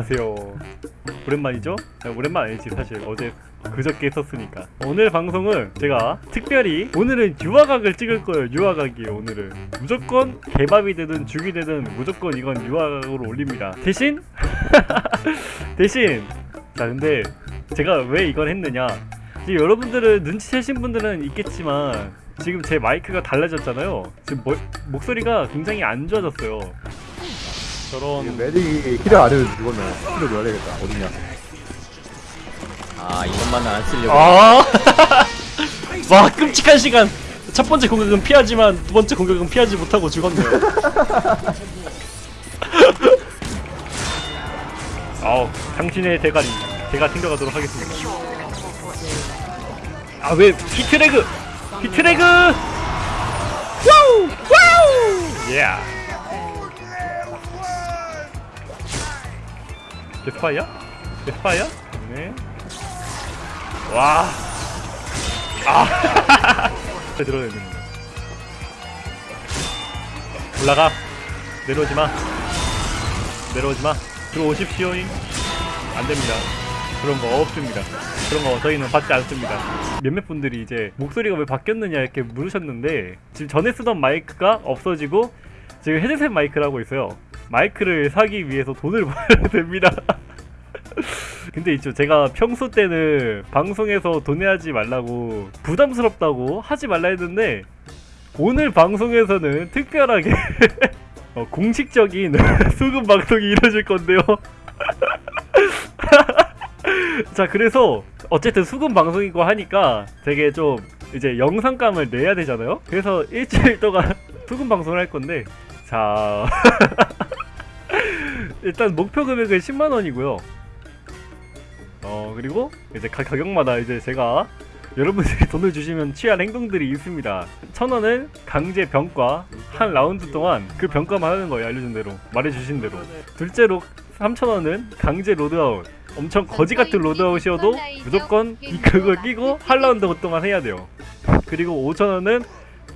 안녕하세요. 오랜만이죠? 아, 오랜만 아니지 사실. 어제 그저께 했었으니까. 오늘 방송은 제가 특별히 오늘은 유화각을 찍을 거예요 유화각이에요 오늘은. 무조건 개밥이 되든 죽이 되든 무조건 이건 유화각으로 올립니다. 대신 대신 자 근데 제가 왜 이걸 했느냐. 여러분들은 눈치채신 분들은 있겠지만 지금 제 마이크가 달라졌잖아요. 지금 뭐, 목소리가 굉장히 안 좋아졌어요 저런 Medic이 안 해도 죽었네. 킬을 넣어야겠다. 어딨냐? 아 이것만 안 쓰려고 아! 와 끔찍한 시간 첫 번째 공격은 피하지만 두 번째 공격은 피하지 못하고 죽었네요 아우 당신의 대가리 제가 챙겨가도록 하겠습니다 아 왜 hitreg hitreg 와우 와우 예 데스파이어? 데스파이어? 네 와. 아. 들어야 되는 거. 올라가. 내려오지 마. 내려오지 마. 들어오십시오잉. 안 됩니다. 그런 거 없습니다. 그런 거 저희는 받지 않습니다. 몇몇 분들이 이제 목소리가 왜 바뀌었느냐 이렇게 물으셨는데 지금 전에 쓰던 마이크가 없어지고 지금 헤드셋 마이크를 하고 있어요. 마이크를 사기 위해서 돈을 벌어야 됩니다. 근데 있죠. 제가 평소 때는 방송에서 돈 내야지 말라고 부담스럽다고 하지 말라 했는데 오늘 방송에서는 특별하게 어, 공식적인 수금 방송이 이루어질 건데요. 자 그래서 어쨌든 수금 방송이고 하니까 되게 좀 이제 영상감을 내야 되잖아요. 그래서 일주일 동안 수금 방송을 할 건데 자 일단 목표 금액은 10만원이고요. 어 그리고 이제 가, 가격마다 이제 제가 여러분들이 돈을 주시면 취할 행동들이 있습니다. 천 원은 강제 병과 한 라운드 동안 그 병과만 하는 거예요. 알려준 대로 말해주신 대로. 둘째로 3천 원은 강제 loadout. 엄청 거지 같은 loadout이어도 무조건 이 그걸 끼고 한 라운드 동안 해야 돼요. 그리고 5천 원은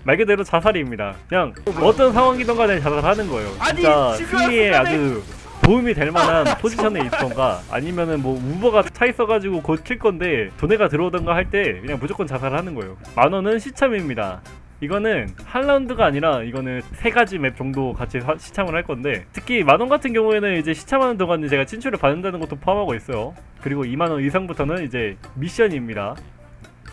말 그대로 자살입니다. 그냥 어떤 상황이든 간에 자살하는 거예요. 진짜 승리에 아주 도움이 될 만한 포지션에 있던가 아니면은 뭐 Uber가 차 있어가지고 곧킬 건데 도네가 들어오던가 할 때 그냥 무조건 자살하는 거예요. 만 원은 시참입니다. 이거는 한 라운드가 아니라 이거는 세 가지 맵 정도 같이 사- 시참을 할 건데 특히 만원 같은 경우에는 이제 시참하는 동안에 제가 친추를 받는다는 것도 포함하고 있어요. 그리고 2만원 이상부터는 이제 미션입니다.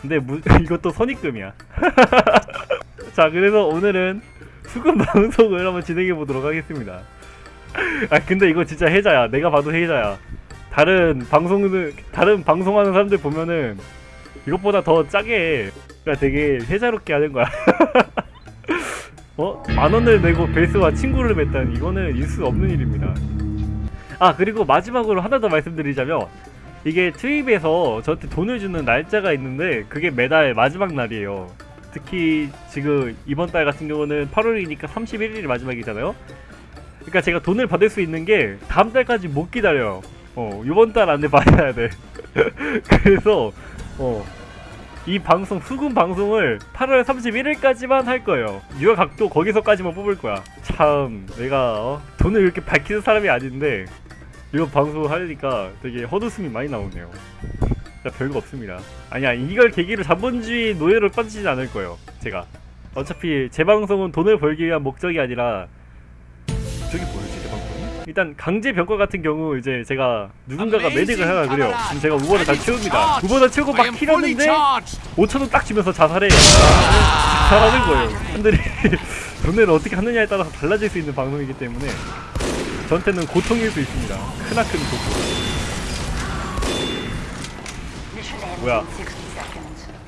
근데 무, 이것도 선입금이야 자 그래서 오늘은 수금 방송을 한번 진행해 보도록 하겠습니다. 아 근데 이거 진짜 해자야. 내가 봐도 해자야. 다른 방송을 다른 방송하는 사람들 보면은 이것보다 더 짜게 해. 그러니까 되게 해자롭게 하는 거야. 어? 만원을 내고 베이스와 친구를 맺다니 이거는 있을 수 없는 일입니다. 아 그리고 마지막으로 하나 더 말씀드리자면 이게 트립에서 저한테 돈을 주는 날짜가 있는데 그게 매달 마지막 날이에요 특히 지금 이번 달 같은 경우는 8월이니까 31일이 마지막이잖아요 그러니까 제가 돈을 받을 수 있는 게 다음 달까지 못 기다려요. 어, 이번 달 안에 받아야 돼. 그래서 어, 이 방송 수금 방송을 8월 31일까지만 할 거예요. 유아 각도 거기서까지만 뽑을 거야. 참 내가 어, 돈을 이렇게 밝히는 사람이 아닌데 이거 방송 하려니까 되게 헛웃음이 많이 나오네요. 별거 없습니다. 아니야 이걸 계기로 자본주의 노예로 빠지진 않을 거예요. 제가. 어차피 제 방송은 돈을 벌기 위한 목적이 아니라 저기 뭐였지 제 방송이? 일단 강제 병과 같은 경우 이제 제가 누군가가 메딕을 하나 그래요. 그럼 제가 우버를 다 채웁니다. 우버를 채우고 막 킬하는데 5천원 딱 주면서 자살해 자살하는 거예요. 사람들이 돈을 어떻게 하느냐에 따라서 달라질 수 있는 방송이기 때문에 저한테는 고통일 수 있습니다. 크나큰 고통 뭐야?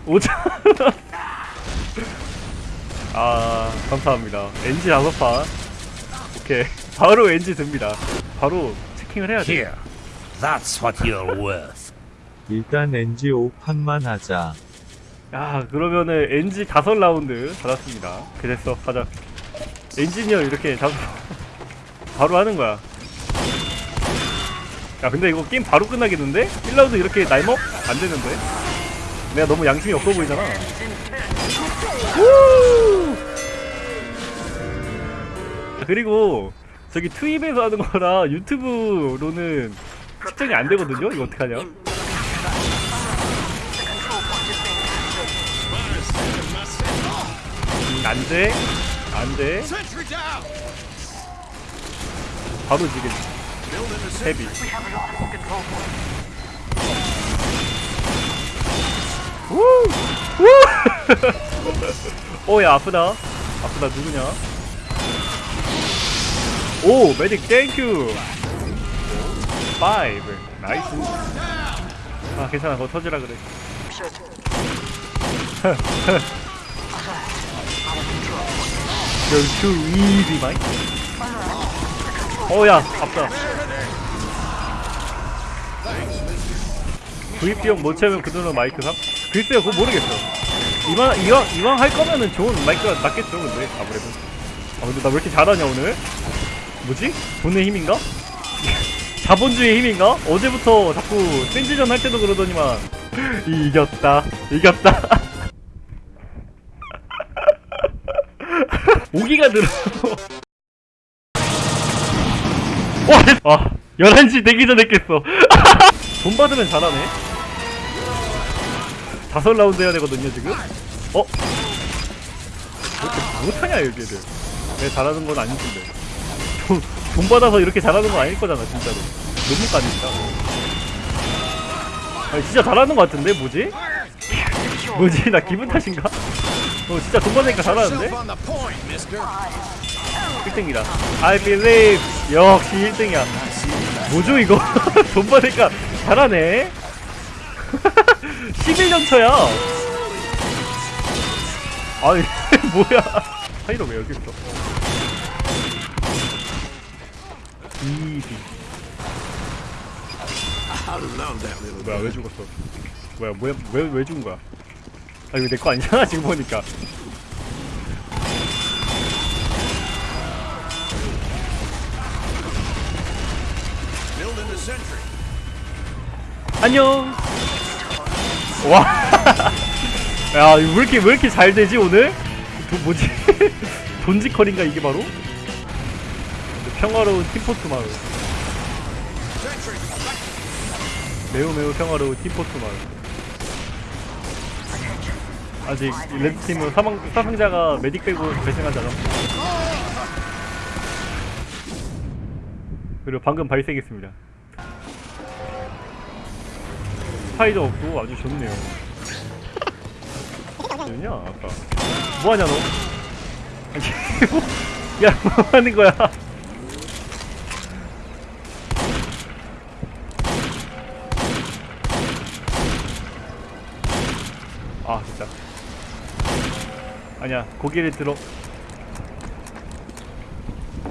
5천 아 감사합니다. NG 다섯 판 오케이. 바로 엔지 듭니다. 바로 체킹을 해야 돼. That's what you're worth. 일단 NG 5판만 하자. 야 그러면은 엔지 다섯 라운드 받았습니다. 그랬어 가자. 엔지니어 이렇게 잡 바로 하는 거야 야 근데 이거 게임 바로 끝나겠는데? 1라운드 이렇게 날먹? 안 되는데 내가 너무 양심이 없어 보이잖아 우! 그리고 저기 트입에서 하는 거라 유튜브로는 측정이 안 되거든요. 이거 어떡하냐? 음, 안 돼. 안 돼. 바로 지금 Heavy. 우! 우! 오, 야, 아프다. 아프다, 누구냐? 오, Medic, thank you! Five. Nice. 아, 괜찮아. 그거 터지라 그래. You're too easy. 어, 야, 아프다. 비용 못 채우면 그 돈은 마이크 삽? 글쎄요, 그거 모르겠어. 이왕, 이왕, 이왕 할 거면은 좋은 마이크가 낫겠죠, 근데, 아무래도. 아, 근데 나 왜 이렇게 잘하냐, 오늘? 뭐지? 돈의 힘인가? 자본주의 힘인가? 어제부터 자꾸 센지전 할 때도 그러더니만. 이겼다. 이겼다. 오기가 들어. 와, 아, 11시 되기 전에 깼어. 돈 받으면 잘하네. 다섯 라운드 해야 되거든요, 지금. 어? 왜 못하냐, 여기들. 내가 잘하는 건 아닌데. 돈, 돈 받아서 이렇게 잘하는 건 아닐 거잖아, 진짜로. 너무 까니까. 아니, 진짜 잘하는 거 같은데, 뭐지? 뭐지? 나 기분 탓인가? 어, 진짜 돈 받으니까 잘하는데? 1등이다. I believe. 역시 1등이야. 뭐죠 이거? 돈 받으니까 잘하네. 11년 차야. 아니 뭐야? 하이로 왜 여기 있어? 이비. 뭐야 왜 죽었어? 뭐야 뭐야 왜 왜 죽은 거야? 아 이거 내 거 아니잖아 지금 보니까. 안녕. 와. 야, 왜 이렇게 왜 이렇게 잘 되지 오늘? 도, 뭐지? 돈지컬인가 이게 바로? 평화로운 팀포트 마을. 매우 매우 평화로운 팀포트 마을. 아직 이 레드팀은 사망, 사상자가 메딕 빼고 발생하지 않았습니다. 그리고 방금 발생했습니다. 스파이더 없고 아주 좋네요. 뭐냐 아까 뭐하냐 너? 야 뭐하는 거야? 아 진짜 아니야 고개를 들어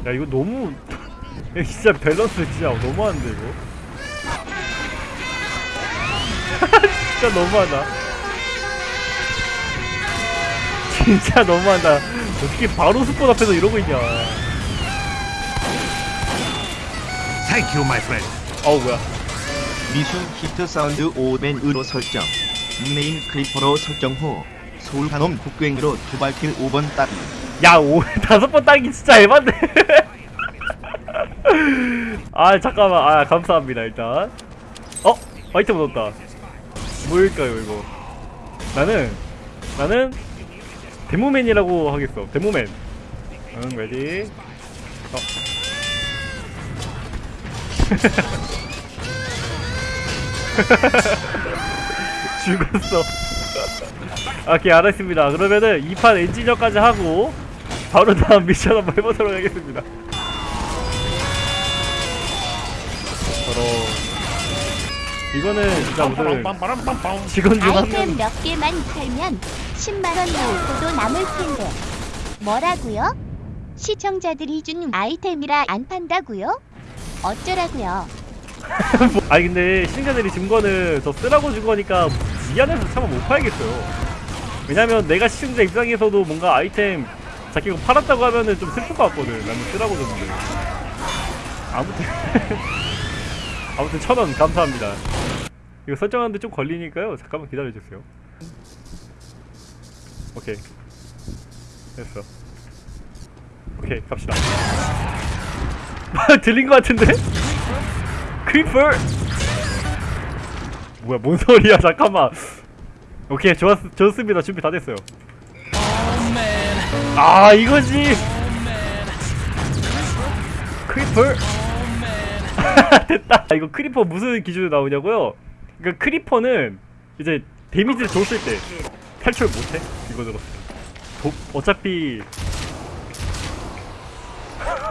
야 이거 너무 야, 진짜 밸런스 진짜 너무한데 이거 진짜 너무하다. 진짜 너무하다. 어떻게 바로 스폰 앞에서 이러고 있냐. Thank you, my friend. 어우 뭐야. 미션 히트 사운드 오벤으로 설정 닉네임 크리퍼로 설정 후 서울 한놈 국경으로 두발킬 5번 따기 야, 오, 다섯 번 따기 진짜 에반데. 아, 잠깐만. 아, 감사합니다, 일단. 어? 아이템 얻었다. 뭘까요, 이거? 나는, 나는, Demoman이라고 하겠어. Demoman. 응, ready. 어. 죽었어. 아, 오케이 알았습니다. 그러면은 2판 엔지니어까지 하고 바로 다음 미션 한번 해보도록 하겠습니다. 이거는 진짜 무슨 직원 중한 아이템 명. 몇 개만 팔면 10만원 모으고도 남을 텐데. 뭐라고요? 시청자들이 준 아이템이라 안 판다고요? 어쩌라고요? 아니 근데 시청자들이 준 거는 저 쓰라고 준 거니까 미안해서 차마 못 팔겠어요. 왜냐면 내가 시청자 입장에서도 뭔가 아이템 자기가 팔았다고 하면은 좀 슬플 것 같거든. 나는 쓰라고 줬는데. 아무튼 아무튼 천 원 감사합니다. 이거 설정하는데 좀 걸리니까요. 잠깐만 기다려주세요. 오케이 됐어. 오케이 갑시다. 들린 것 같은데? Creeper! 뭐야 뭔 소리야 잠깐만 오케이 좋았, 좋습니다 준비 다 됐어요 아 이거지 Creeper 됐다. 이거 Creeper 무슨 기준으로 나오냐고요? 그러니까 Creeper는 이제 데미지를 줬을 때 탈출 못해 이거 들었어 도, 어차피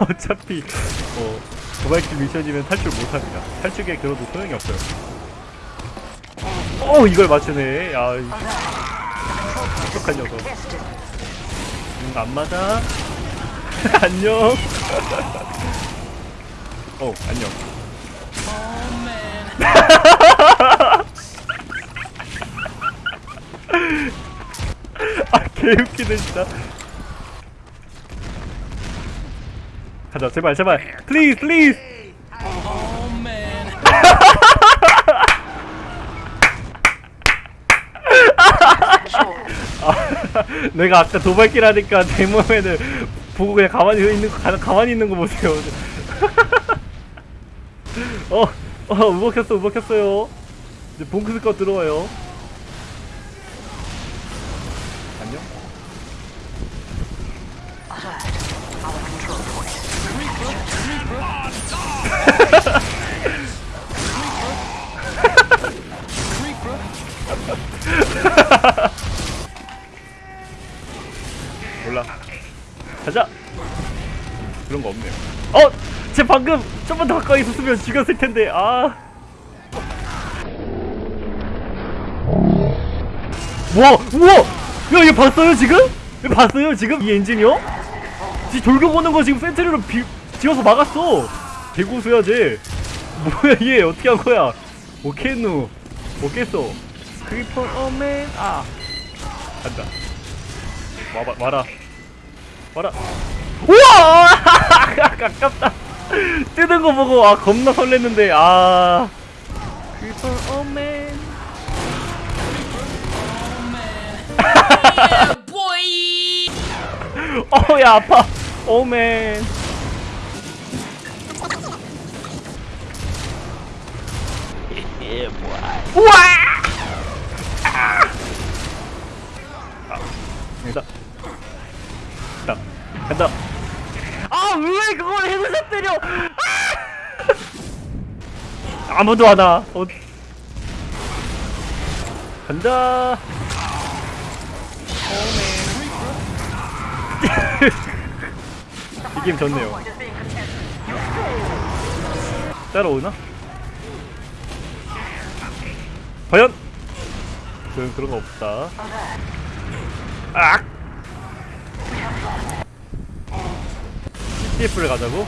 어차피 어 도발킬 미션이면 탈출 못합니다. 탈출기에 들어도 소용이 없어요. 어 이걸 맞추네. 야 이- 똑똑한 녀석. 음, 안 맞아? 안녕. 어 안녕 아 개웃기네 진짜. 가자 제발 제발. please please 내가 아까 도발길 하니까 내 몸에는 보고 그냥 가만히 있는 거 가, 가만히 있는 거 보세요. 어, 어, uber 했어, uber 했어요. 이제 Bonk Scout 들어와요. 안녕. 몰라. 가자. 그런 거 없네요. 어, 제 방금 좀만 더 가까이 있었으면 죽였을 텐데. 아. 우와, 우와. 야, 얘 봤어요 지금? 얘 봤어요 지금 이 엔지니어? 지 돌격오는 거 지금 센트리로 비, 지어서 막았어. 개고수야 쟤. 뭐야 얘 어떻게 한 거야? 오케누. 오겠어. 크리퍼 어맨 아. 간다. 와봐 와라 와라 우와 아깝다 뜨는 거 보고 아 겁나 설렜는데 아. 어야 아파. 오맨. 우와! 간다. 간다. 간다. 아 왜 그걸 헤드샷 때려 아! 아무도 안와 어. 간다 이 게임 좋네요 따라오나? 과연? 그런 거 없다 악! CTF를 가자고?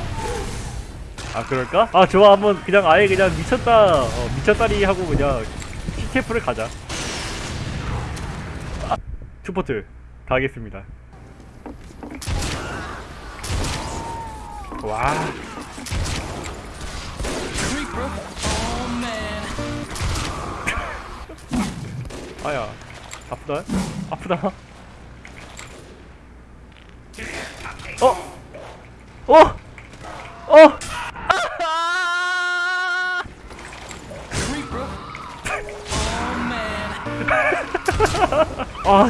아 그럴까? 아 좋아. 한번 그냥 아예 그냥 미쳤다 어, 미쳤다리 하고 그냥 CTF를 가자. 아, 투포트 가겠습니다. 와. 아야 아프다? 아프다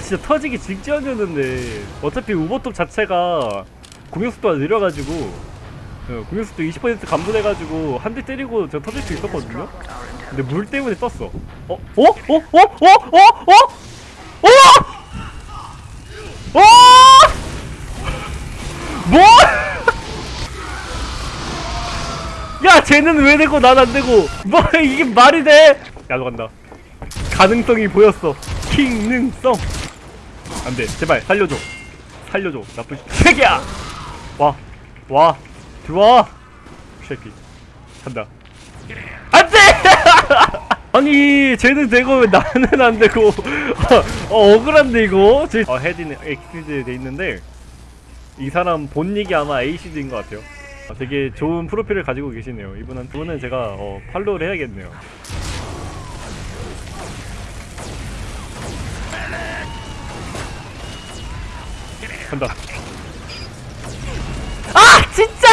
진짜 터지기 직전이었는데 어차피 우버톱 자체가 공격속도가 느려가지고 어, 공격속도 20% 감소돼가지고 한 대 때리고 저 터질 수 있었거든요 근데 물 때문에 떴어 어? 어? 어? 어? 어? 어? 어? 어? 어? 뭐? 야 쟤는 왜 되고 난 안 되고 뭐 이게 말이 돼? 야너 간다 가능성이 보였어 킹능성 안돼. 제발 살려줘. 살려줘. 나쁜 새끼야! 와 와 들어와! 새끼. 간다. 안돼! 아니 쟤는 되고 왜 나는 안 되고. 어 억울한데 이거? 제 어, 헤디는 엑시드 돼 있는데 이 사람 본 얘기 아마 에이시드인 것 같아요. 아, 되게 좋은 프로필을 가지고 계시네요. 이분은 이분은 제가 어, 팔로우를 해야겠네요 간다 아 진짜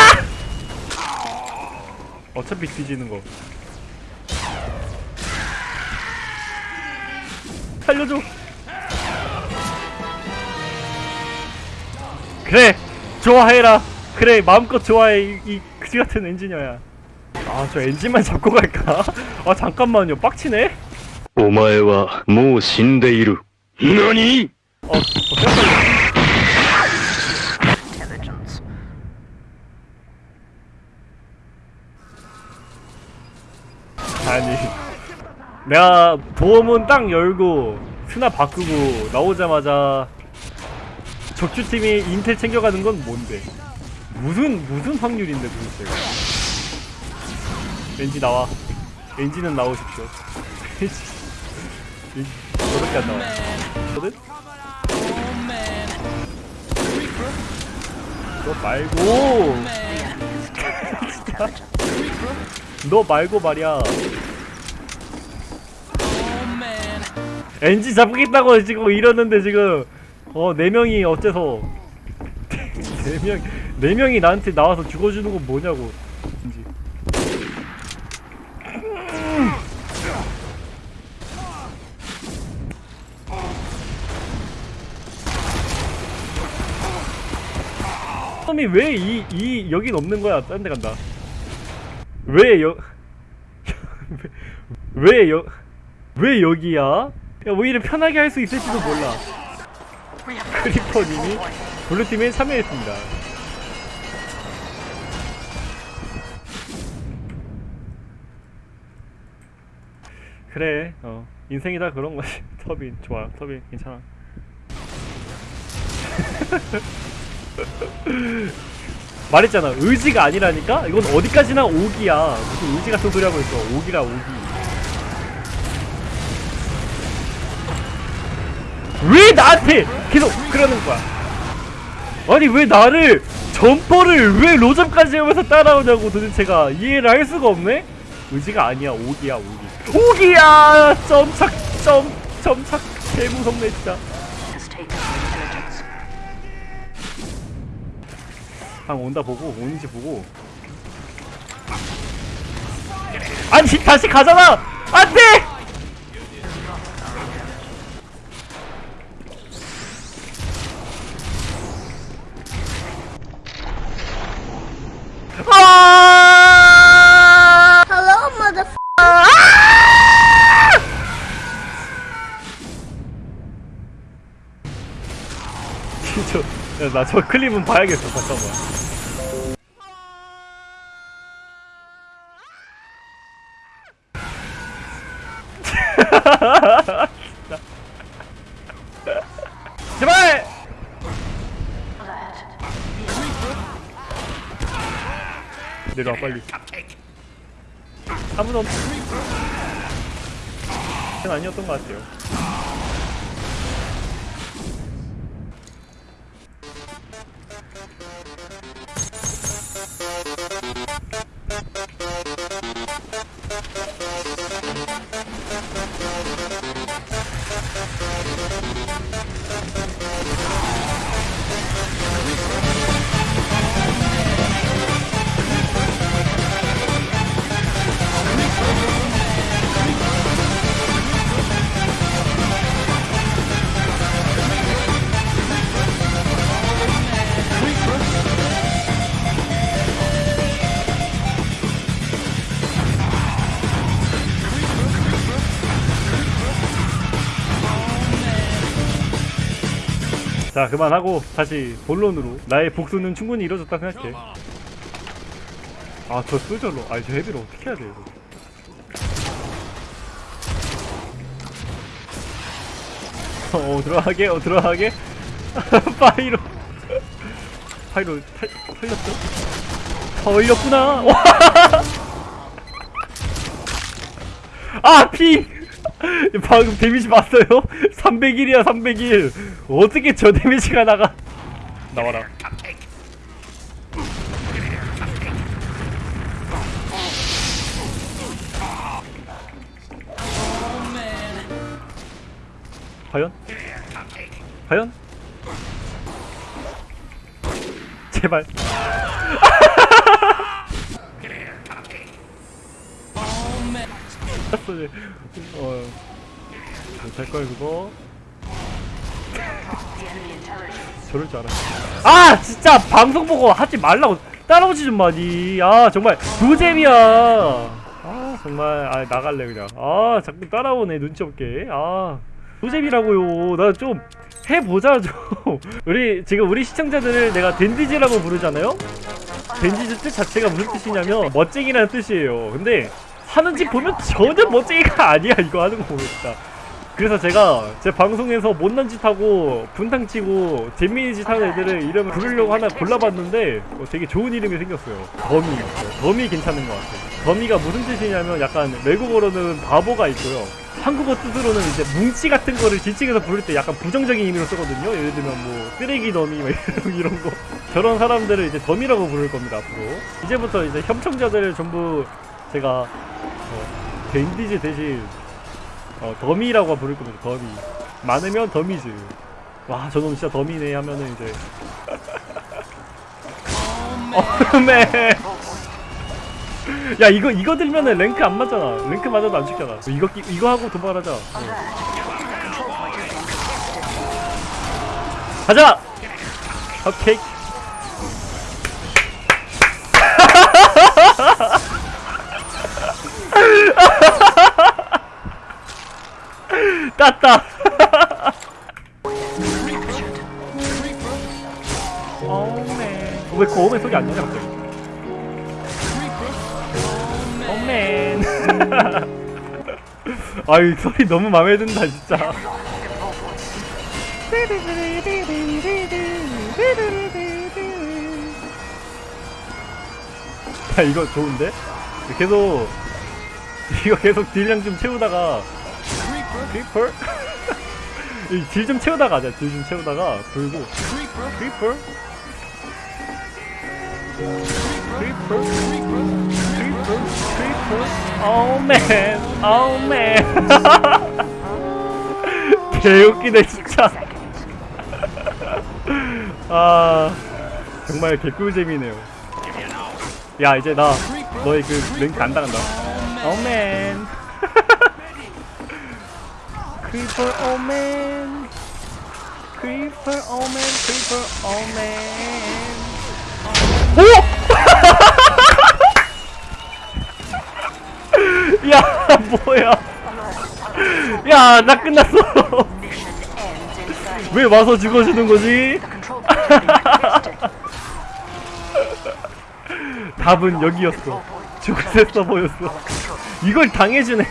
어차피 뒤지는 거 살려줘 그래 좋아해라 그래 마음껏 좋아해 이, 이 그지 같은 엔지니어야 아 저 엔진만 잡고 갈까 아 잠깐만요 빡치네 お前はもう死んでいる。何 어, 어 깜짝이 아니. 내가 도움은 딱 열고 스나 바꾸고 나오자마자 적주팀이 인텔 챙겨가는 건 뭔데? 무슨 무슨 확률인데 도대체? 왠지 나와. 엔진은 나오십시오. 왠지 저렇게 안 나와. 거든? 너 말고. 진짜 너 말고 말이야 엔지 잡겠다고 지금 이러는데 지금 어 네 명이 어째서 네명 네 명이 나한테 나와서 죽어주는 건 뭐냐고 엔지 이이 여긴 없는 거야? 딴 데 간다. 왜 여? 왜 여? 왜 여기야? 야 오히려 편하게 할 수 있을지도 몰라. 크리퍼님이 블루팀에 참여했습니다. 그래, 어 인생이다 그런 거지. 터빈 좋아, 터빈 괜찮아. 말했잖아. 의지가 아니라니까? 이건 어디까지나 오기야. 무슨 의지 같은 소리 하고 있어. 오기라 오기. 왜 나한테 계속 그러는 거야? 아니 왜 나를 jumper를 왜 로점까지 하면서 따라오냐고 도대체가 이해를 할 수가 없네? 의지가 아니야. 오기야 오기. 오기야! 점착 점 점착 개무섭네 진짜 방 온다 보고 오는지 보고. 아니 다시 가잖아! 안돼! 아 나 저 클립은 봐야겠어 잠깐만. 제발! 내려와 빨리. 아무도 없 아니었던 것 같아요 자 그만하고 다시 본론으로. 나의 복수는 충분히 이루어졌다 생각해. 아저 솔저로. 아니 저 헤비로 어떻게 해야 돼 이거? 어 들어가게 어 들어가게? 파이로. 파이로 탈, 털렸어? 털렸구나. 아 피 방금 데미지 봤어요? 301이야 301 어떻게 저 데미지가 나가 나와라 과연? 과연? 제발 어 못할 걸 그거? 저럴 줄 알았어. 아 진짜 방송 보고 하지 말라고. 따라오지 좀 마니. 아 정말 노잼이야. 아 정말. 아 나갈래 그냥. 아 자꾸 따라오네 눈치 없게. 아 노잼이라고요. 나 좀 해보자 좀 우리 지금 우리 시청자들을 내가 댄디즈라고 부르잖아요? 댄디즈 뜻 자체가 무슨 뜻이냐면 멋쟁이라는 뜻이에요. 근데 하는 짓 보면 전혀 멋쟁이가 아니야 이거 하는 거 보니까 그래서 제가 제 방송에서 못난 짓 하고 분탕 치고 재미있는 짓 하는 애들을 이름을 부르려고 하나 골라봤는데 어, 되게 좋은 이름이 생겼어요. 더미 더미 괜찮은 것 같아요. 더미가 무슨 뜻이냐면 약간 외국어로는 바보가 있고요. 한국어 뜻으로는 이제 뭉치 같은 거를 지칭해서 부를 때 약간 부정적인 의미로 쓰거든요. 예를 들면 뭐 쓰레기 더미 막 이런, 이런 거. 저런 사람들을 이제 더미라고 부를 겁니다 앞으로. 이제부터 이제 시청자들을 전부 제가 어, 댄디즈 대신 어, 더미라고 부를 겁니다. 더미. 많으면 더미즈. 와, 저놈 진짜 더미네 하면은 이제. Aw man. 야, 이거 이거 들면은 랭크 안 맞잖아. 랭크 맞아도 안 죽잖아. 이거 끼- 이거 하고 도발하자. 어. 가자. 오케이. 땄다. 어맨. 왜그 어맨 소리 안 나냐 갑자기? 어맨. 아이 소리 너무 마음에 든다 진짜. 야 이거 좋은데? 계속 이거 계속 딜량 좀 채우다가 Creeper? 딜좀 채우다가 하자 딜 좀 채우다가 불고 Creeper? Creeper? Creeper? Creeper? Aw man aw man 개웃기네 진짜 아 정말 개꿀잼이네요 야 이제 나 너의 그 랭크 안 당한다 오맨 크리퍼 오맨 크리퍼 오맨 크리퍼 오맨 오! 야 뭐야? 야 나 끝났어. 왜 와서 죽어주는 거지? 답은 여기였어 죽을 때 써보였어. 이걸 당해주네.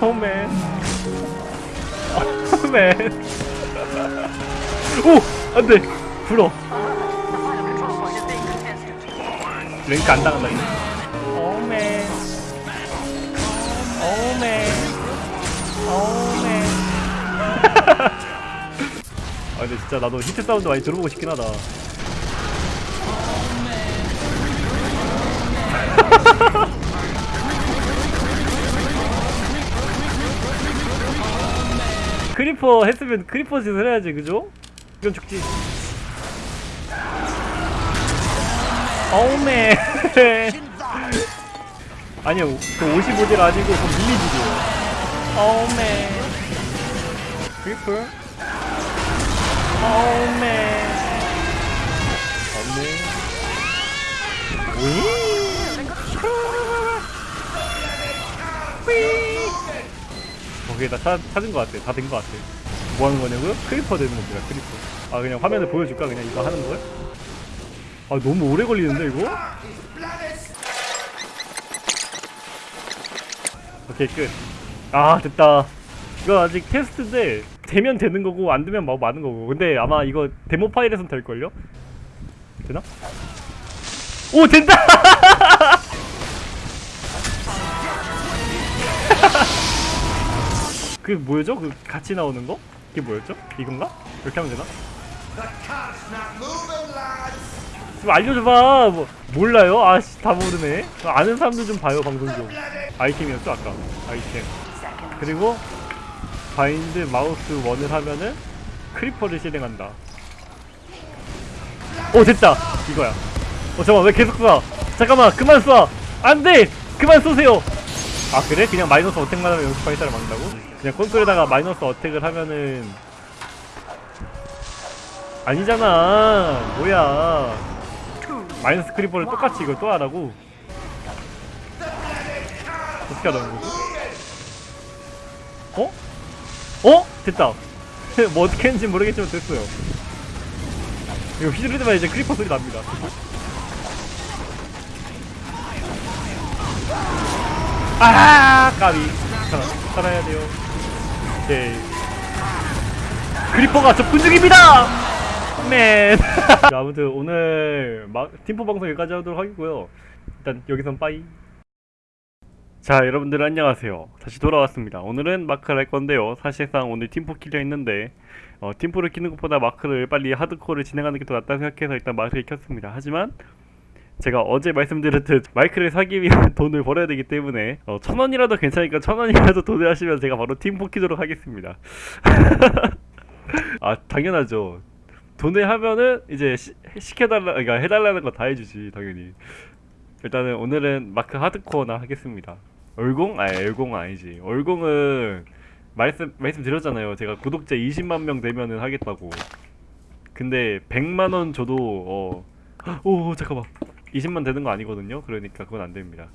Aw man aw man 오! 안돼. 불어. 랭크 안 당한다 이거 aw man aw man 아 근데 진짜 나도 hit sound 많이 들어보고 싶긴 하다. Creeper 했으면 creeper 짓을 해야지 그죠? 이건 죽지. Aw man 아니요 그 55딜 아니고 그 melee딜이에요. Aw man creeper aw man 없네 위 거기에 다 찾, 찾은 것 같아. 다 된 것 같아. 뭐 하는 거냐고요? Creeper 되는 겁니다 creeper. 아 그냥 화면을 보여줄까? 그냥 이거 하는 걸? 아 너무 오래 걸리는데 이거? 오케이 끝 아 됐다 이거 아직 테스트인데 되면 되는 거고 안 되면 뭐 많은 거고 근데 아마 이거 데모 파일에선 될 걸요? 되나? 오 된다! 그게 뭐였죠? 그 같이 나오는 거? 그게 뭐였죠? 이건가? 이렇게 하면 되나? 좀 알려줘봐 뭐 몰라요? 아씨 다 모르네 아는 사람들 좀 봐요 방송 좀 아이템이었죠 아까 아이템 그리고 bind mouse one을 하면은 creeper를 실행한다. 오 됐다 이거야. 어 잠깐 왜 계속 쏴? 잠깐만 그만 쏴. 안돼 그만 쏘세요. 아 그래? 그냥 마이너스 어택만 하면 연습 발사를 막는다고? 그냥 콘솔에다가 마이너스 어택을 하면은 아니잖아 뭐야 마이너스 크리퍼를 똑같이 이걸 또 하라고? 어떻게 하라는 거지? 어? 어? 됐다. 뭐 어떻게 했는지 모르겠지만 됐어요. 이거 휘두르지만 이제 creeper 소리 납니다. 아 까비. 살아, 살아야 돼요. 오케이. Creeper가 접근 중입니다! Man. 자, 아무튼 오늘 마, 팀포 방송 여기까지 하도록 하겠고요. 일단 여기선 bye 자 여러분들 안녕하세요. 다시 돌아왔습니다. 오늘은 마크를 할 건데요. 사실상 오늘 팀포 키려 했는데 어, 팀포를 키는 것보다 마크를 빨리 하드코어를 진행하는 게 더 낫다 생각해서 일단 마크를 켰습니다. 하지만 제가 어제 말씀드렸듯 마이크를 사기 위한 돈을 벌어야 되기 때문에 어, 천 원이라도 괜찮으니까 천 원이라도 도전하시면 제가 바로 팀포 키도록 하겠습니다. 아 당연하죠. 돈을 하면은 이제 시, 시켜달라 그러니까 해달라는 거 다 해주지 당연히 일단은 오늘은 마크 하드코어나 하겠습니다. 얼공? 아니 얼공 아니지. 얼공은 말씀 말씀드렸잖아요. 제가 구독자 20만 명 되면은 하겠다고. 근데 100만 원 줘도 어 오 잠깐만. 20만 되는 거 아니거든요? 그러니까 그건 안 됩니다.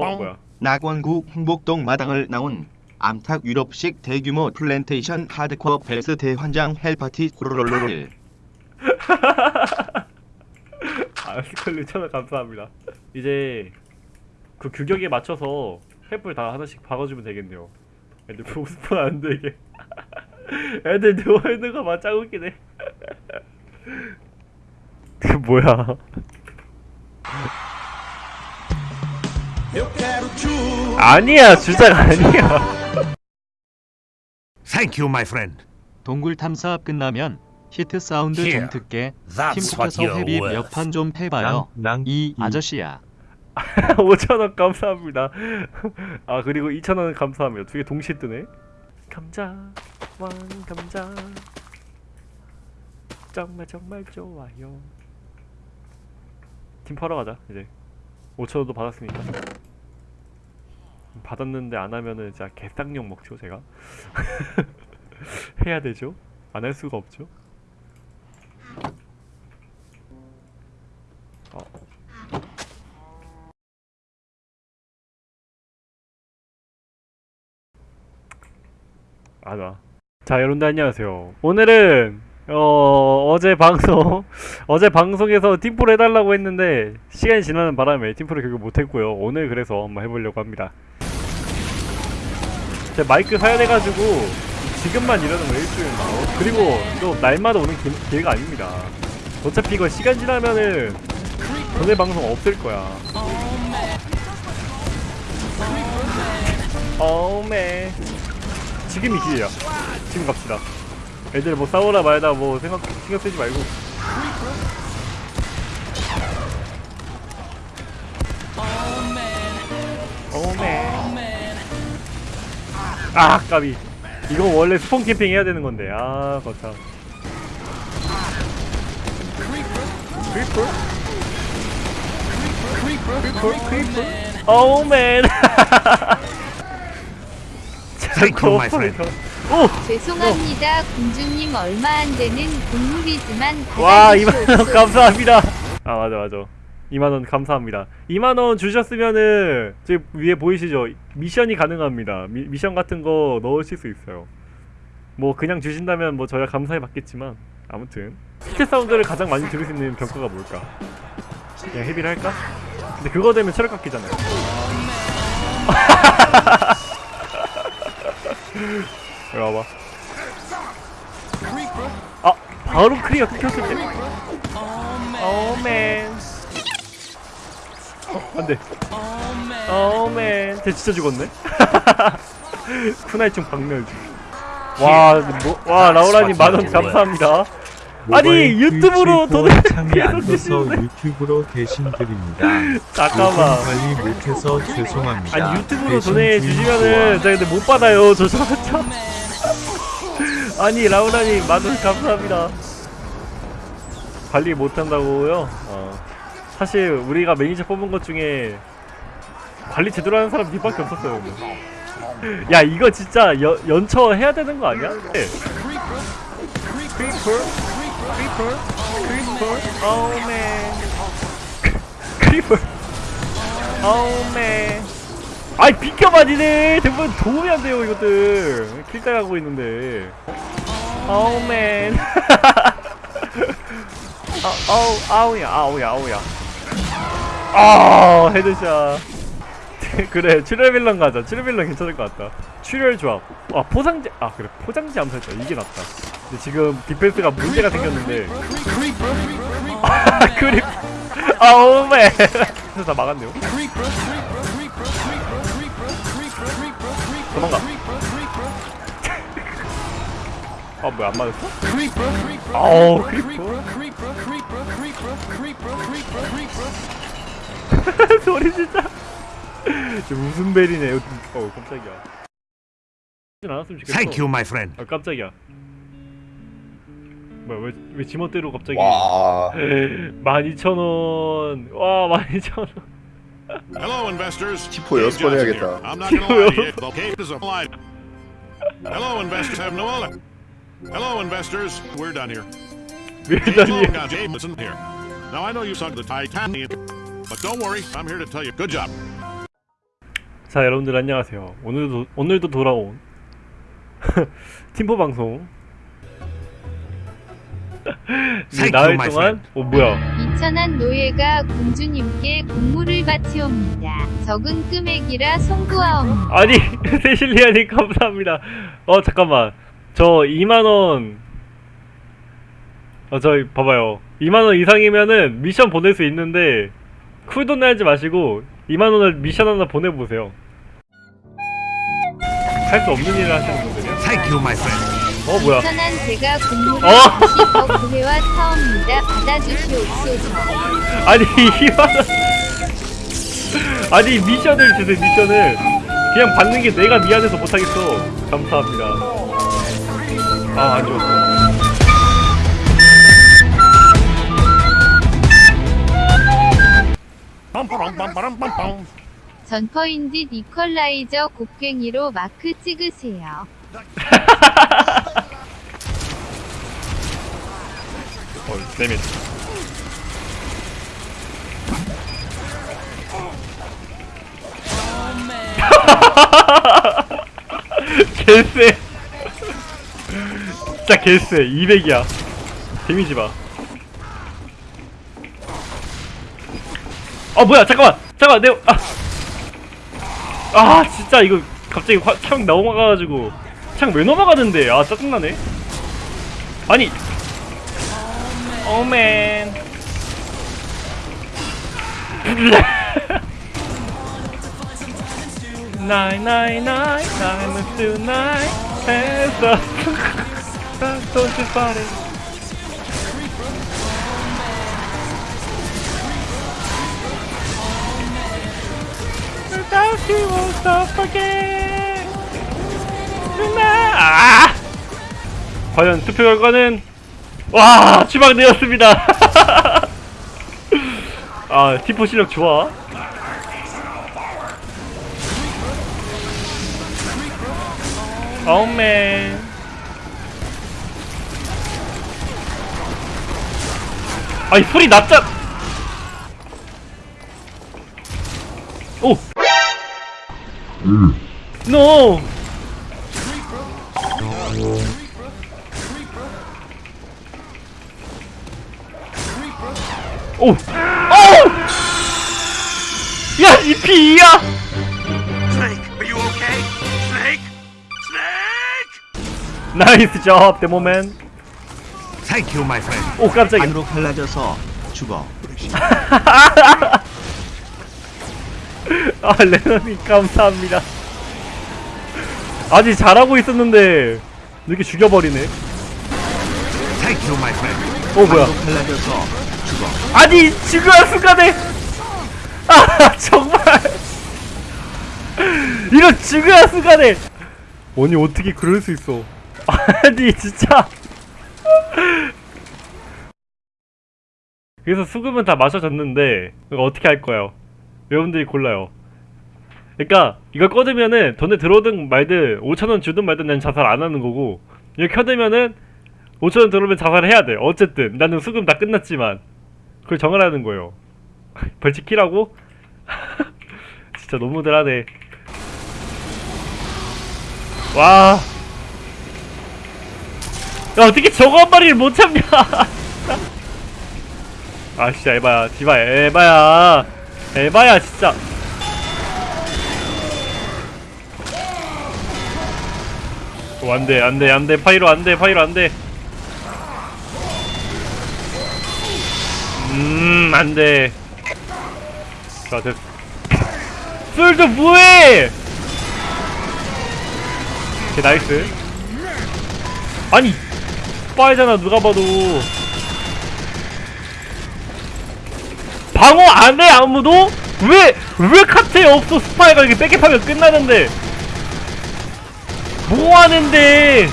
어 뭐야? 낙원구 흥복동 마당을 나온 암탉 유럽식 대규모 플랜테이션 하드코어 벨스 대환장 헬파티 호로롤롤 아 스컬리 천원 감사합니다. 이제 그 규격에 맞춰서 횃불 다 하나씩 박아주면 되겠네요. 애들 보고 싶어 안 되게. 애들 누워있는 거 맞짱 웃기네. 그 뭐야? 아니야 주작 아니야. Thank you, my friend. 동굴 탐사 끝나면 hit sound here. 좀 듣게 you're 회비. 몇 판좀 해봐요. 낭, 이 이. 아저씨야. 5천원 감사합니다 아 그리고 2천원 감사합니다 두 개 동시에 뜨네 감자 왕 감자 정말 정말 좋아요 팀 팔러 가자 이제 5천원도 받았으니까 받았는데 안 하면은 진짜 개쌍욕 먹죠 제가 해야 되죠 안 할 수가 없죠 어. 아나 자 여러분들 안녕하세요. 오늘은 어 어제 방송 어제 방송에서 팀포를 해달라고 했는데 시간이 지나는 바람에 팀포를 결국 못했고요. 오늘 그래서 한번 해보려고 합니다. 제 마이크 사야 돼가지고 지금만 이러는 거 일주일 나오 그리고 또 날마다 오는 기, 기회가 아닙니다 어차피 이거 시간 지나면은 전에 방송 없을 거야 어메 지금이 기회야. 지금 갑시다. 애들 뭐 싸우라 말다 뭐 생각 신경 쓰지 말고. 오메. 아 까비. 이거 원래 spawn camping 해야 되는 건데. 아 거참. Creeper? Creeper? Creeper? Aw man. Thank you, my friend. 오! 죄송합니다. 공주님 얼마 안 되는 동물이지만 와 2만원 받아주시옵소서. 감사합니다 아 맞아 맞아 2만원 감사합니다. 2만원 주셨으면은 저기 위에 보이시죠? 미션이 가능합니다. 미, 미션 같은 거 넣으실 수 있어요. 뭐 그냥 주신다면 뭐 저야 감사히 받겠지만 아무튼 스킬 사운드를 가장 많이 들을 수 있는 병가가 뭘까? 그냥 헤비를 할까? 근데 그거 되면 체력 깎이잖아요. 여기 와봐. 아 바로 크리어 끊겼을 때 오맨 어 안돼 오맨 쟤 진짜 죽었네 쿠나이충 박멸 와, 뭐, 와 라우라님 만원 감사합니다 아니, 모바일 유튜브로 돈을 창이 안 떠서. 유튜브로 대신 드립니다. 잠깐만. 관리 못해서 죄송합니다. 아니 유튜브로 돈해 주시면은 제가 근데 못 받아요 저 저저 아니 라우라님 만원 감사합니다 관리 못한다고요? 어 사실 우리가 매니저 뽑은 것 중에 관리 제대로 하는 사람 니밖에 없었어요 근데. 야 이거 진짜 연, 연처 해야 되는 거 아니야? 네. Creeper aw man 아이 비켜봐 니네 대부분 도움이 안 돼요 이것들 킬당 하고 있는데 아, 아우 아우야 아우야 아우야 아 headshot. 그래 출혈빌런 가자. 출혈빌런 괜찮을 것 같다. 출혈 조합. 아 포장지 아 그래. 포장지 암살자 이게 낫다. 근데 지금 디펜스가 문제가 생겼는데. 아 creeper. Aw man 그래서 다 막았네요. 도망가. 아 뭐야 안 맞았어? 아우 크리퍼 소리 진짜 저 웃음 벨이네 어 깜짝이야 하진 않았으면 좋겠어 Thank you, my friend. 아 깜짝이야 뭐야 왜, 왜 지멋대로 갑자기 와 12,000원 와 12,000원 Hello, investors. 티포 여섯 번 Dave Johnson 해야겠다. here. I'm not gonna lie to you. The cave is a lie. Hello, investors. Have no other. Hello, investors. We're done here. James 밀다니 Long, Jameson here. Now I know you sunk the Titanic, But don't worry. I'm here to tell you. Good job. 자 여러분들 안녕하세요 오늘도 오늘도 돌아온 팀포 방송 나흘 동안 어 뭐야 이천한 노예가 공주님께 공물을 바치옵니다. 적은 금액이라 송구하옵니다. 아니 세실리아님 감사합니다 어 잠깐만 저 2만 원 어 저기 봐봐요 2만 원 이상이면은 미션 보낼 수 있는데 쿨돈 내지 마시고 2만원을 미션 하나 보내보세요 할 수 없는 일을 하시는 분들이야 Thank you, my friend. 어 뭐야 이천한 제가 공물을 어. 구해와 사옵니다. 받아주시옵소서. 아니 2만원 아니 미션을 주세요 미션을 그냥 받는 게 내가 미안해서 못하겠어 감사합니다 아 안좋 았어 전퍼인지 이퀄라이저 곡괭이로 마크 찍으세요. 어, 데밋. 개쎄. 진짜 개쎄. 200이야. 데미지 봐. 아 뭐야 잠깐만 잠깐만 내 아. 아 진짜 이거 갑자기 화, 창 넘어가가지고 창 왜 넘어가는데 아 짜증나네 아니 Oh man. nine nine nine nine is tonight. Hands up. Don't you party. Without you won't stop again. 아! 과연 투표 결과는 와 추방되었습니다. 아 티포 실력 좋아. 어맨 아이 소리 낮자 오 노 오! 오! 야, 이 피야! Snake, are you okay? Snake? Snake! Nice job, Demoman. Thank you, my friend. 오, 깜짝이야. 안으로 갈라져서 죽어. 아, 레너님, 감사합니다. 아직 잘하고 있었는데, 이렇게 죽여버리네. You. 어 뭐야 죽어. 아니 중요한 순간에 아 정말 이런 중요한 순간에 아니 어떻게 그럴 수 있어 아니 진짜 그래서 수금은 다 마셔졌는데 이거 어떻게 할 거예요 여러분들이 골라요 그러니까 이걸 꺼두면은 돈에 들어오든 말든 5천원 주든 말든 난 자살 안 하는 거고 이거 켜두면은 5천원 들어오면 자살을 해야 돼 어쨌든 나는 수금 다 끝났지만 그걸 정하라는 거예요. 벌칙 키라고? 진짜 너무들 하네. 와. 야, 어떻게 저거 한 마리를 못 참냐? 아, 진짜 에바야. 디바 에바야. 에바야, 진짜. 어, 안 돼, 안 돼, 안 돼. 파이로 안 돼, 파이로 안 돼. 음, 안 돼. 자, 됐어. 솔저 뭐해! 오케이, nice. 아니, 빠이잖아, 누가 봐도. 방어 안 해, 아무도? 왜, 왜 카트에 없어? 스파이가 이렇게 백업하면 끝나는데. 뭐 하는데?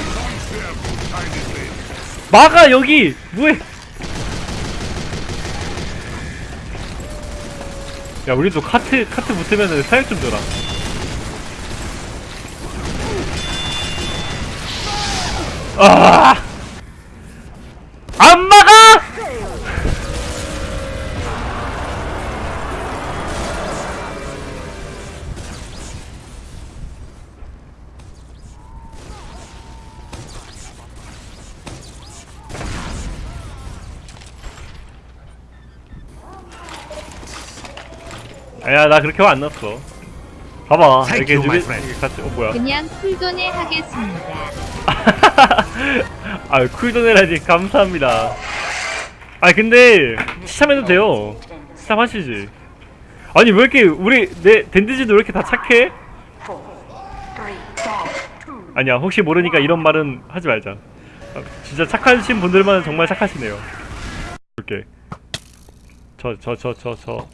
막아, 여기! 뭐해? 야 우리도 카트 카트 붙으면은 사육 좀 줘라 아! 안 막아! 야나 그렇게 화안 났어. 봐봐. Thank 이렇게 you, friend. 같이 어 뭐야? 그냥 쿨돈에 하겠습니다. 아 쿨도네라니 감사합니다. 아 근데 시참해도 돼요. 시참 하시지. 아니 왜 이렇게 우리 내 댄디즈도 왜 이렇게 다 착해? 아니야 혹시 모르니까 이런 말은 하지 말자. 아, 진짜 착하신 분들만 정말 착하시네요. 이렇게. 저 저 저 저저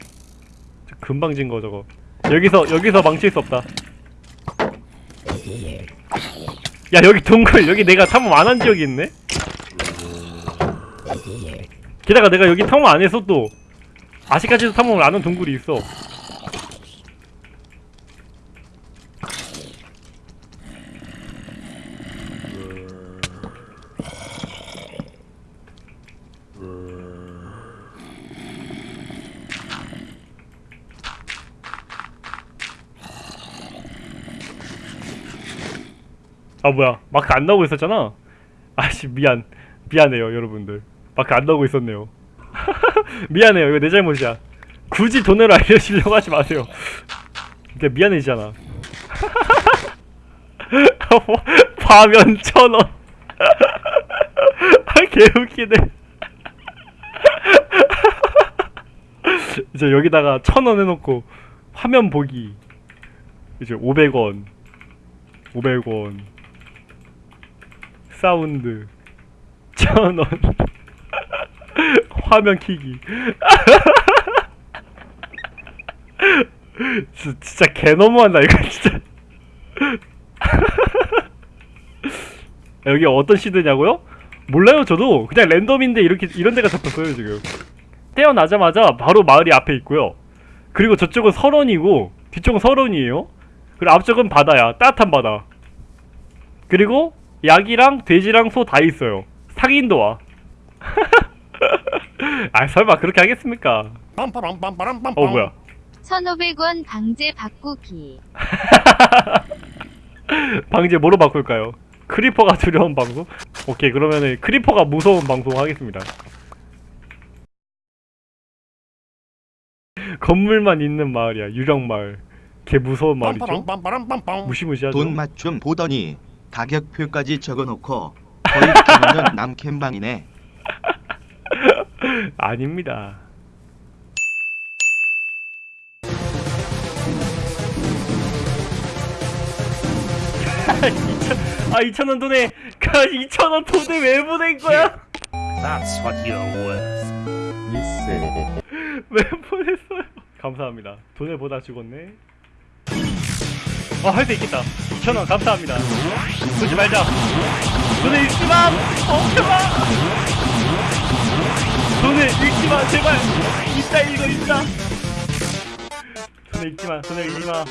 금방 진거 저거. 여기서 여기서 망칠 수 없다. 야 여기 동굴 여기 내가 탐험 안 한 지역이 있네? 게다가 내가 여기 탐험 안 해서 또 아직까지도 탐험을 안 한 동굴이 있어 아 뭐야. 마크 안 나오고 있었잖아. 아씨 미안. 미안해요 여러분들. 마크 안 나오고 있었네요. 미안해요. 이거 내 잘못이야. 굳이 돈으로 알려주려고 하지 마세요. 근데 미안해지잖아. 화면 천원. 아 개웃기네. 이제 여기다가 천원 해놓고 화면 보기. 이제 500원. 500원 사운드. 천원. 화면 키기. 진- 진짜 개 너무한다 이거 진짜. 여기 어떤 시드냐고요? 몰라요 저도. 그냥 랜덤인데 이렇게 이런 데가 잡혔어요 지금. 태어나자마자 바로 마을이 앞에 있고요. 그리고 저쪽은 설원이고 뒤쪽은 설원이에요. 그리고 앞쪽은 바다야 따뜻한 바다. 그리고 약이랑 돼지랑 소 다 있어요. 상인도 와. 아 설마 그렇게 하겠습니까? 어 뭐야? 1,500원 방제 바꾸기. 방제 뭐로 바꿀까요? 크리퍼가 두려운 방송? 오케이 그러면은 크리퍼가 무서운 방송 하겠습니다. 건물만 있는 마을이야. 유령 마을. 개 무서운 마을이죠? 무시무시하죠? 돈 맞춤 보더니 가격표까지 적어놓고 거의 기본은 남캠방이네. 아닙니다 아 2천 아 2천원 돈에 그 2천원 돈을 왜 보낸 거야? That's what you're worth. 미스. 왜 보냈어요? 감사합니다. 돈을 보다 죽었네. 어, 할 수 있겠다. 2,000원 감사합니다. 보지 말자. 돈을 잃지 마! 어, 제발! 돈을 잃지 마, 제발! 이따 읽어, 이따! 돈을 잃지 마, 돈을 잃지 마.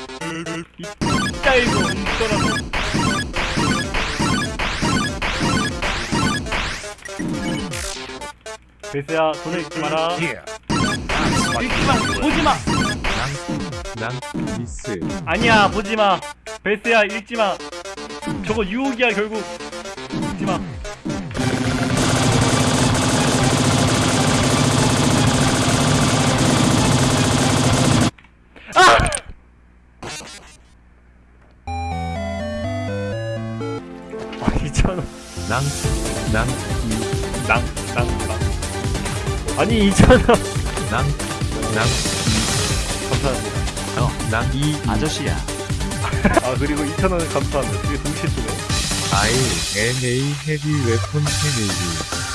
이따 읽어, 이따라도. 베스야, 돈을 잃지 마라. 읽지 마, 보지 마! 난 미스. 아니야 보지 마. 베스야 읽지 마. 저거 유혹이야 결국. 읽지 마. 아! 아 2천 원. 난, 난, 낭, 낭, 낭. 아니 2천 원. 난, 난, 감사합니다. 어, 난, 이 아저씨야. 아 그리고 2천 원을 감사합니다. 그게 동시에 뜨네. I, N, A, heavy weapon family.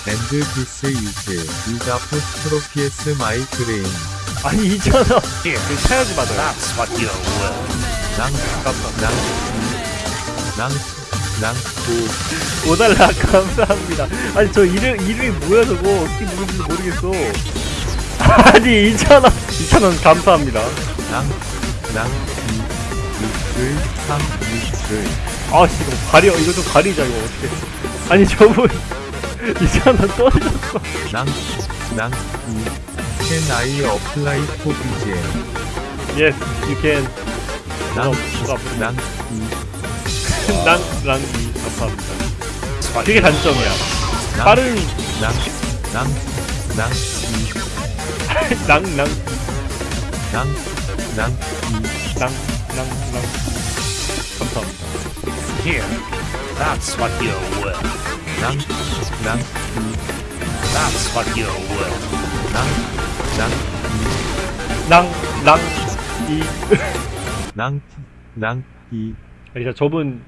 And this is, is apostrophe my brain. 아니 2천 원. 이거 사야지 받아요. That's what you're worth. 난, 감사합니다. 난, 난, 난, 오, 5달러 감사합니다. 아니 저 이름 이름이 뭐야 저거 어떻게 부르는지 모르겠어. 아니 2천 원 2천 원 감사합니다. 난, 난, 이, 미스, 삼, 미스. 아씨 이거 가려 이거 좀 가리자 이거 어떻게? 아니 저분 2천 원 떨어졌어. 난, 난, 이, can I apply for BGM? Yes, you can. 난, 누가 부르? 난, 이, 랑랑이 감사합니다. 그게 단점이야. 난, 빠른 난, 난, 난, 이, 랑랑 난, 난, 이, 랑랑랑 감사합니다. Here. That's what you're worth. 난, 난, 이, That's what you're worth. 난, 난, 랑랑이 난, 난, 이, 아니 진짜 저분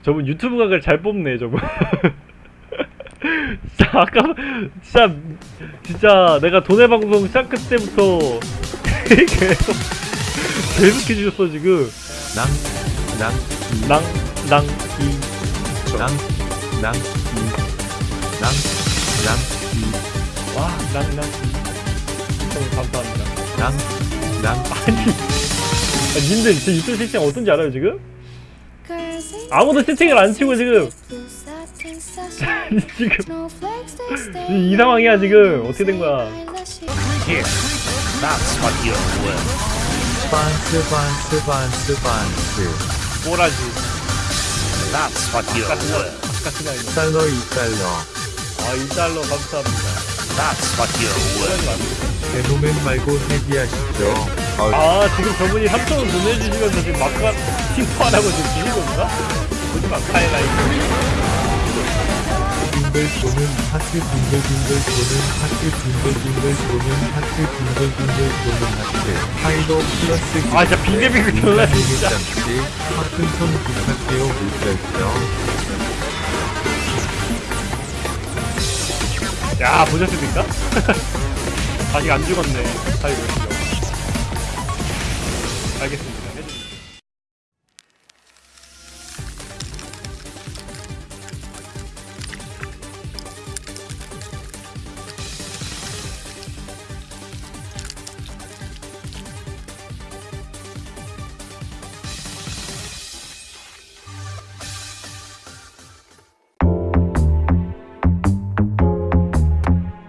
저분 유튜브 각을 잘 뽑네 저분 진짜 아까 진짜 진짜 내가 돈의 방송 시작 때부터 계속 계속 해주셨어 지금. 이, 이, 와 랑랑이. 너무 감사합니다. 난, 난, 아니 아, 님들 제 유튜브 세팅 어떤지 알아요 지금? 아무도 세팅을 안 치고 지금. 지금 이, 이 상황이야 지금. 어떻게 된 거야 반스, 반스, 반스, 반스. 꼬라지 That's what you're worth. 같은 거 아니야 1달러, 2달러. 아 1달러 감사합니다 That's what you're worth. 페노멘 말고 헤비하시죠. 아 지금 저분이 3천원 보내주시면서 지금 마카 팀파라고 지금 비비고 있나? 보지 마 카이라이트 빙글 도는 하트 빙글빙글 도는 하트 빙글빙글 도는 하트 빙글빙글 도는 하트 하이로 플러스 아 진짜 빙글빙글 돌라 진짜 잠시 화끈손 부탁해요 물결죠 야 보셨습니까? 아직 안 죽었네 아이고 알겠습니다